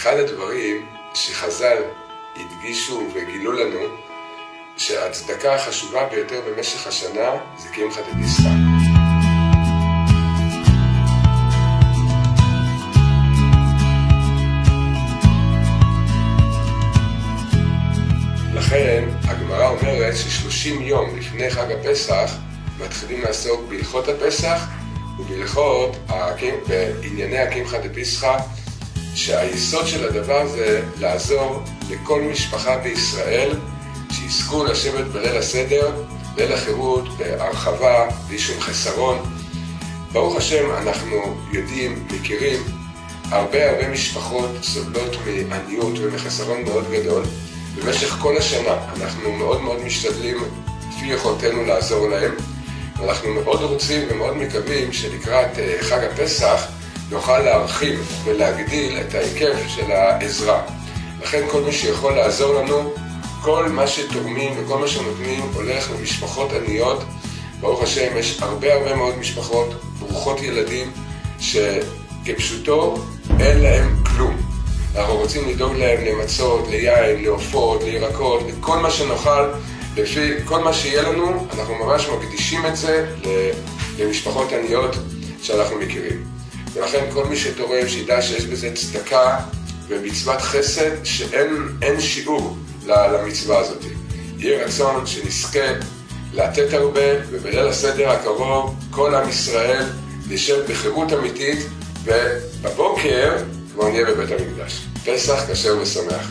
אחד הדברים שחז"ל הדגישו וגילו לנו שההצדקה החשובה ביותר במשך השנה זה קמחא דפסחא. לכן הגמרא אומרת ששלושים יום לפני חג הפסח מתחילים לעסוק בהלכות הפסח ובהלכות, בענייני הקמחא דפסחא שהיסוד של הדבר זה לעזור לכל משפחה בישראל שיזכו לשבת בליל הסדר, ליל החירות, בהרחבה, בלי שום חסרון. ברוך השם, אנחנו יודעים, מכירים, הרבה הרבה משפחות סובלות מעניות ומחסרון מאוד גדול. במשך כל השנה אנחנו מאוד מאוד משתדלים, לפי יכולתנו, לעזור להם. ואנחנו מאוד רוצים ומאוד מקווים שלקראת אה, חג הפסח נוכל להרחיב ולהגדיל את ההיקף של העזרה. לכן כל מי שיכול לעזור לנו, כל מה שתורמים וכל מה שנותנים הולך למשפחות עניות. ברוך השם, יש הרבה הרבה מאוד משפחות ברוכות ילדים שכפשוטו אין להם כלום. אנחנו רוצים לדאוג להם למצות, ליין, לעופות, לירקות, לכל מה שנאכל, לפי כל מה שיהיה לנו, אנחנו ממש מקדישים את זה למשפחות עניות שאנחנו מכירים. ולכן כל מי שתורם, שידע שיש בזה צדקה ומצוות חסד שאין שיעור למצווה הזאת. יהיה רצון שנזכה לתת הרבה, ובליל הסדר הקרוב כל עם ישראל נשב בחירות אמיתית, ובבוקר כבר נהיה בבית המקדש. פסח כשר ושמח.